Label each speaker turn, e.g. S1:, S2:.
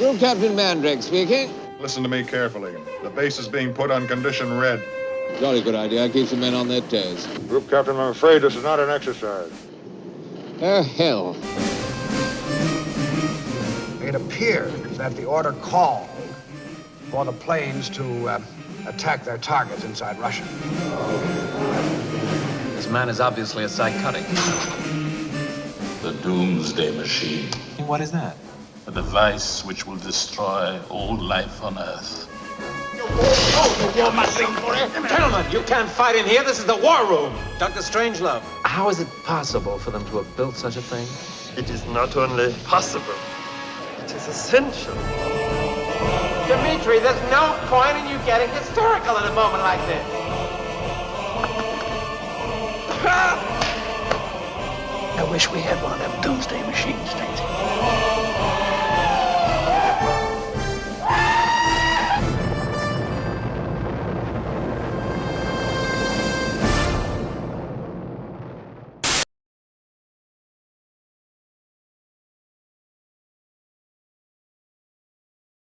S1: Group Captain Mandrake speaking.
S2: Listen to me carefully. The base is being put on condition red.
S1: Jolly good idea. Keeps the men on their toes.
S3: Group Captain, I'm afraid this is not an exercise.
S1: Oh, hell.
S4: It appears that the order called for the planes to uh, attack their targets inside Russia.
S5: This man is obviously a psychotic.
S6: The Doomsday Machine.
S5: What is that?
S6: A device which will destroy all life on Earth.
S5: Gentlemen, you can't fight in here. This is the war room. Dr. Strangelove. How is it possible for them to have built such a thing?
S7: It is not only possible, it is essential.
S8: Dimitri, there's no point in you getting hysterical at a moment like this.
S4: I wish we had one of them doomsday machines, Stacy.